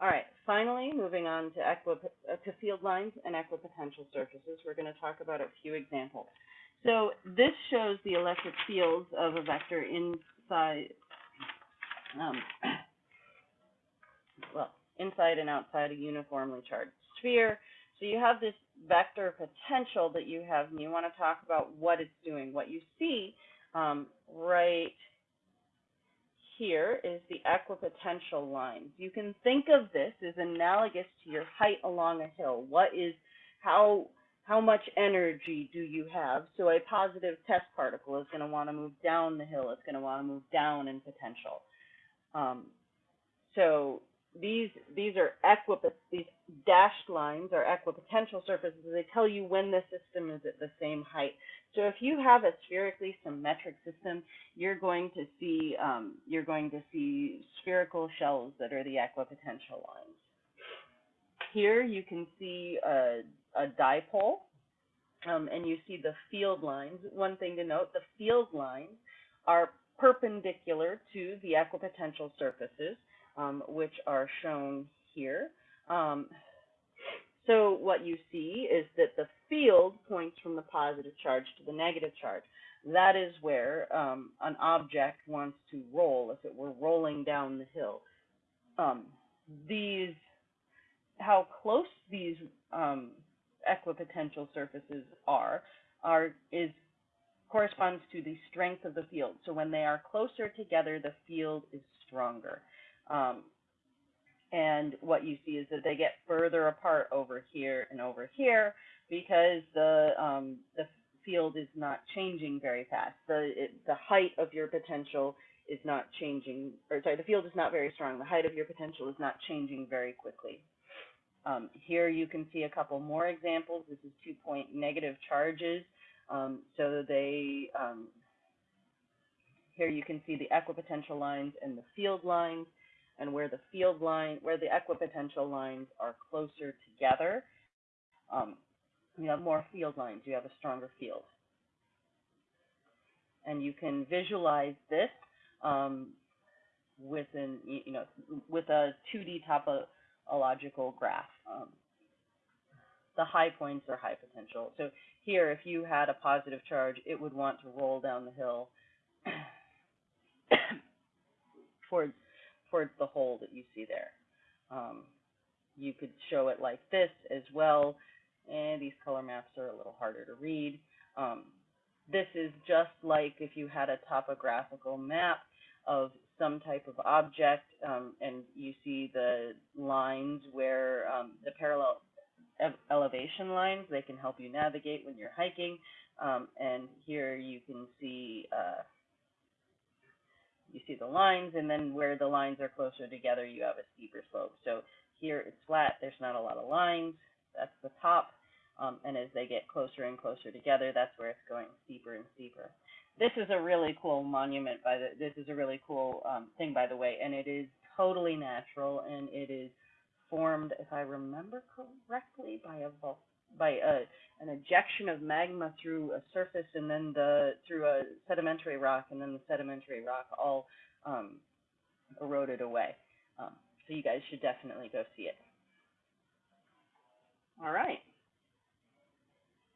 All right, finally, moving on to, equi- to field lines and equipotential surfaces, we're going to talk about a few examples. So this shows the electric fields of a vector inside, um, well, inside and outside a uniformly charged sphere. So you have this vector potential that you have, and you want to talk about what it's doing. What you see um, right here is the equipotential lines. You can think of this as analogous to your height along a hill. What is, how, how much energy do you have? So a positive test particle is going to want to move down the hill. It's going to want to move down in potential. Um, so these these are equipo these dashed lines are equipotential surfaces. They tell you when the system is at the same height. So if you have a spherically symmetric system, you're going to see um, you're going to see spherical shells that are the equipotential lines. Here you can see a, a dipole, um, and you see the field lines. One thing to note: the field lines are perpendicular to the equipotential surfaces um, which are shown here. Um, so what you see is that the field points from the positive charge to the negative charge. That is where um, an object wants to roll, if it were rolling down the hill. Um, these, how close these um, equipotential surfaces are, are is corresponds to the strength of the field. So when they are closer together, the field is stronger. Um, and what you see is that they get further apart over here and over here because the um, the field is not changing very fast. The it, the height of your potential is not changing, or sorry, the field is not very strong. The height of your potential is not changing very quickly. Um, here you can see a couple more examples. This is two point negative charges. Um, so they um, here you can see the equipotential lines and the field lines and where the field line, where the equipotential lines are closer together, um, you have more field lines, you have a stronger field. And you can visualize this um, with you know, with a 2D topological graph. Um, the high points are high potential. So here, if you had a positive charge, it would want to roll down the hill towards towards the hole that you see there. Um, you could show it like this as well, and these color maps are a little harder to read. Um, this is just like if you had a topographical map of some type of object, um, and you see the lines where um, the parallel elevation lines, they can help you navigate when you're hiking. Um, and here you can see uh, you see the lines, and then where the lines are closer together, you have a steeper slope. So here it's flat, there's not a lot of lines, that's the top, um, and as they get closer and closer together, that's where it's going steeper and steeper. This is a really cool monument, by the, this is a really cool um, thing, by the way, and it is totally natural, and it is formed, if I remember correctly, by a volcano by a, an ejection of magma through a surface and then the through a sedimentary rock and then the sedimentary rock all um, eroded away. Um, so you guys should definitely go see it. All right.